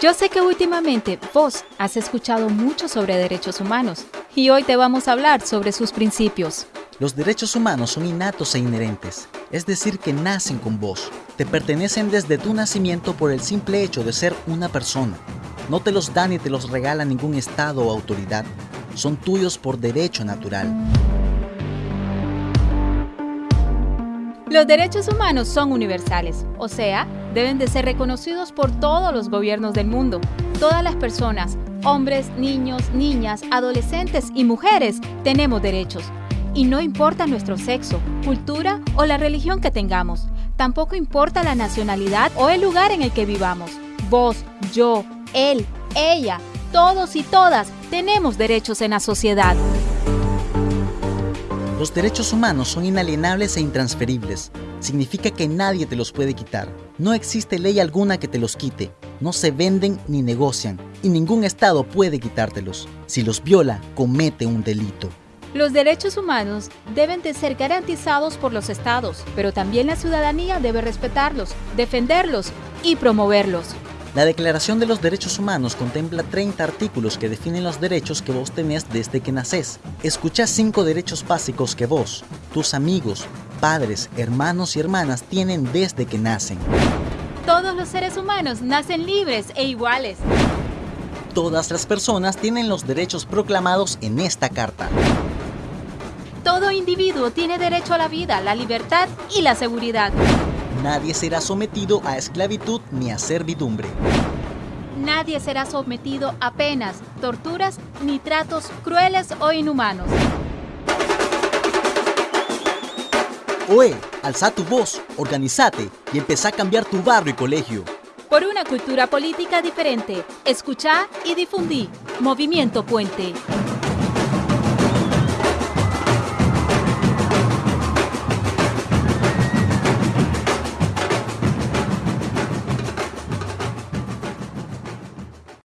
Yo sé que últimamente vos has escuchado mucho sobre derechos humanos y hoy te vamos a hablar sobre sus principios. Los derechos humanos son innatos e inherentes, es decir, que nacen con vos. Te pertenecen desde tu nacimiento por el simple hecho de ser una persona. No te los da ni te los regala ningún Estado o autoridad. Son tuyos por derecho natural. Los derechos humanos son universales, o sea, deben de ser reconocidos por todos los gobiernos del mundo. Todas las personas, hombres, niños, niñas, adolescentes y mujeres, tenemos derechos. Y no importa nuestro sexo, cultura o la religión que tengamos. Tampoco importa la nacionalidad o el lugar en el que vivamos. Vos, yo, él, ella, todos y todas tenemos derechos en la sociedad. Los derechos humanos son inalienables e intransferibles. Significa que nadie te los puede quitar. No existe ley alguna que te los quite. No se venden ni negocian. Y ningún Estado puede quitártelos. Si los viola, comete un delito. Los derechos humanos deben de ser garantizados por los estados, pero también la ciudadanía debe respetarlos, defenderlos y promoverlos. La Declaración de los Derechos Humanos contempla 30 artículos que definen los derechos que vos tenés desde que nacés. Escucha cinco derechos básicos que vos, tus amigos, padres, hermanos y hermanas tienen desde que nacen. Todos los seres humanos nacen libres e iguales. Todas las personas tienen los derechos proclamados en esta carta. Todo individuo tiene derecho a la vida, la libertad y la seguridad. Nadie será sometido a esclavitud ni a servidumbre. Nadie será sometido a penas, torturas ni tratos crueles o inhumanos. Oe, alza tu voz, organizate y empezá a cambiar tu barrio y colegio. Por una cultura política diferente, escucha y difundí. Movimiento Puente.